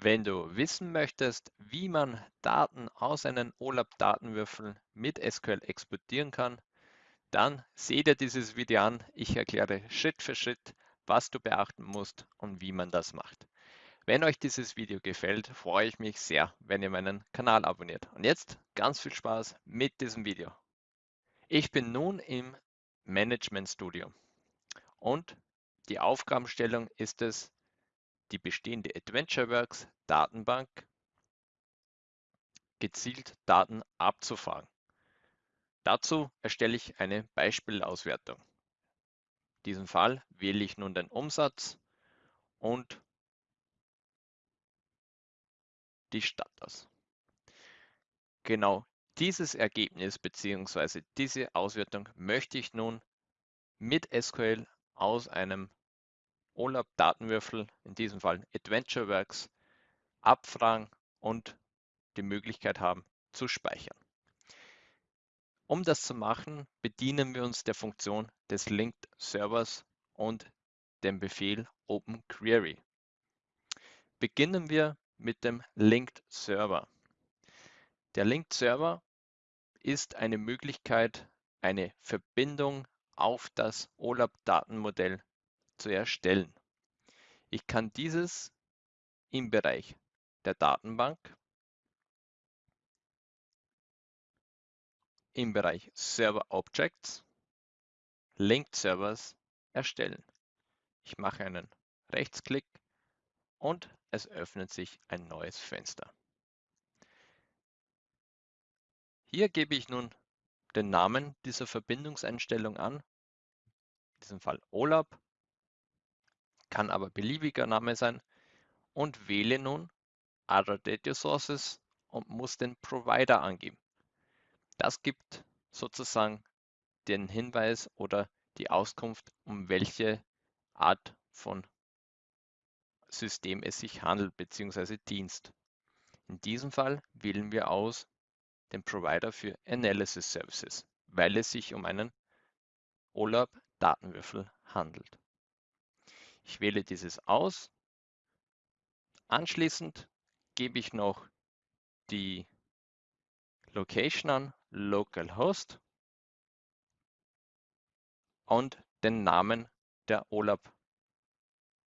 Wenn du wissen möchtest, wie man Daten aus einem OLAP-Datenwürfel mit SQL exportieren kann, dann sehe dir dieses Video an. Ich erkläre Schritt für Schritt, was du beachten musst und wie man das macht. Wenn euch dieses Video gefällt, freue ich mich sehr, wenn ihr meinen Kanal abonniert. Und jetzt ganz viel Spaß mit diesem Video. Ich bin nun im Management Studio und die Aufgabenstellung ist es, die bestehende AdventureWorks Datenbank gezielt Daten abzufragen. Dazu erstelle ich eine Beispielauswertung. In diesem Fall wähle ich nun den Umsatz und die Stadt aus. Genau dieses Ergebnis bzw. diese Auswertung möchte ich nun mit SQL aus einem OLAP-Datenwürfel, in diesem Fall AdventureWorks, abfragen und die Möglichkeit haben zu speichern. Um das zu machen, bedienen wir uns der Funktion des Linked Servers und dem Befehl OpenQuery. Beginnen wir mit dem Linked Server. Der Linked Server ist eine Möglichkeit, eine Verbindung auf das OLAP-Datenmodell zu erstellen. Ich kann dieses im Bereich der Datenbank, im Bereich Server Objects, Linked Servers erstellen. Ich mache einen Rechtsklick und es öffnet sich ein neues Fenster. Hier gebe ich nun den Namen dieser Verbindungseinstellung an, in diesem Fall OLAP kann aber beliebiger Name sein und wähle nun Other Data Sources und muss den Provider angeben. Das gibt sozusagen den Hinweis oder die Auskunft, um welche Art von System es sich handelt bzw. Dienst. In diesem Fall wählen wir aus den Provider für Analysis Services, weil es sich um einen OLAP Datenwürfel handelt. Ich wähle dieses aus. Anschließend gebe ich noch die Location an, Localhost und den Namen der OLAP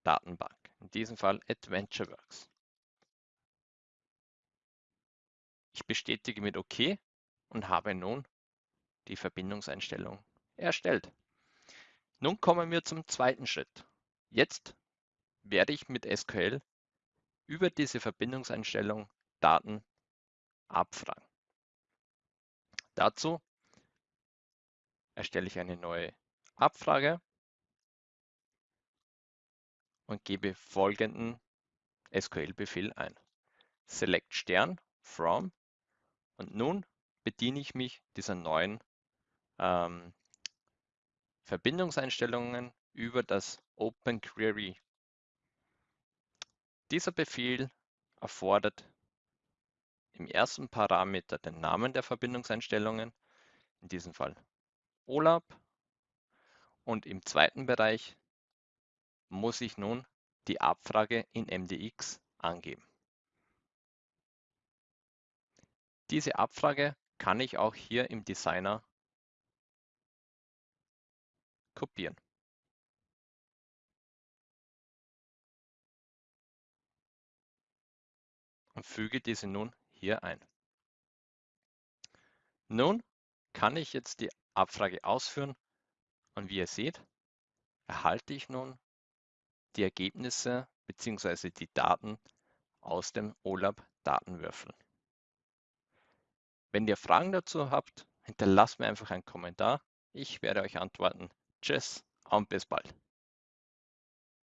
Datenbank, in diesem Fall AdventureWorks. Ich bestätige mit OK und habe nun die Verbindungseinstellung erstellt. Nun kommen wir zum zweiten Schritt. Jetzt werde ich mit SQL über diese Verbindungseinstellung Daten abfragen. Dazu erstelle ich eine neue Abfrage und gebe folgenden SQL-Befehl ein. Select Stern from und nun bediene ich mich dieser neuen ähm, Verbindungseinstellungen über das Open Query. Dieser Befehl erfordert im ersten Parameter den Namen der Verbindungseinstellungen, in diesem Fall OLAP, und im zweiten Bereich muss ich nun die Abfrage in MDX angeben. Diese Abfrage kann ich auch hier im Designer kopieren. Und füge diese nun hier ein. Nun kann ich jetzt die Abfrage ausführen und wie ihr seht, erhalte ich nun die Ergebnisse bzw. die Daten aus dem OLAP Datenwürfel. Wenn ihr Fragen dazu habt, hinterlasst mir einfach einen Kommentar. Ich werde euch antworten. Tschüss und bis bald.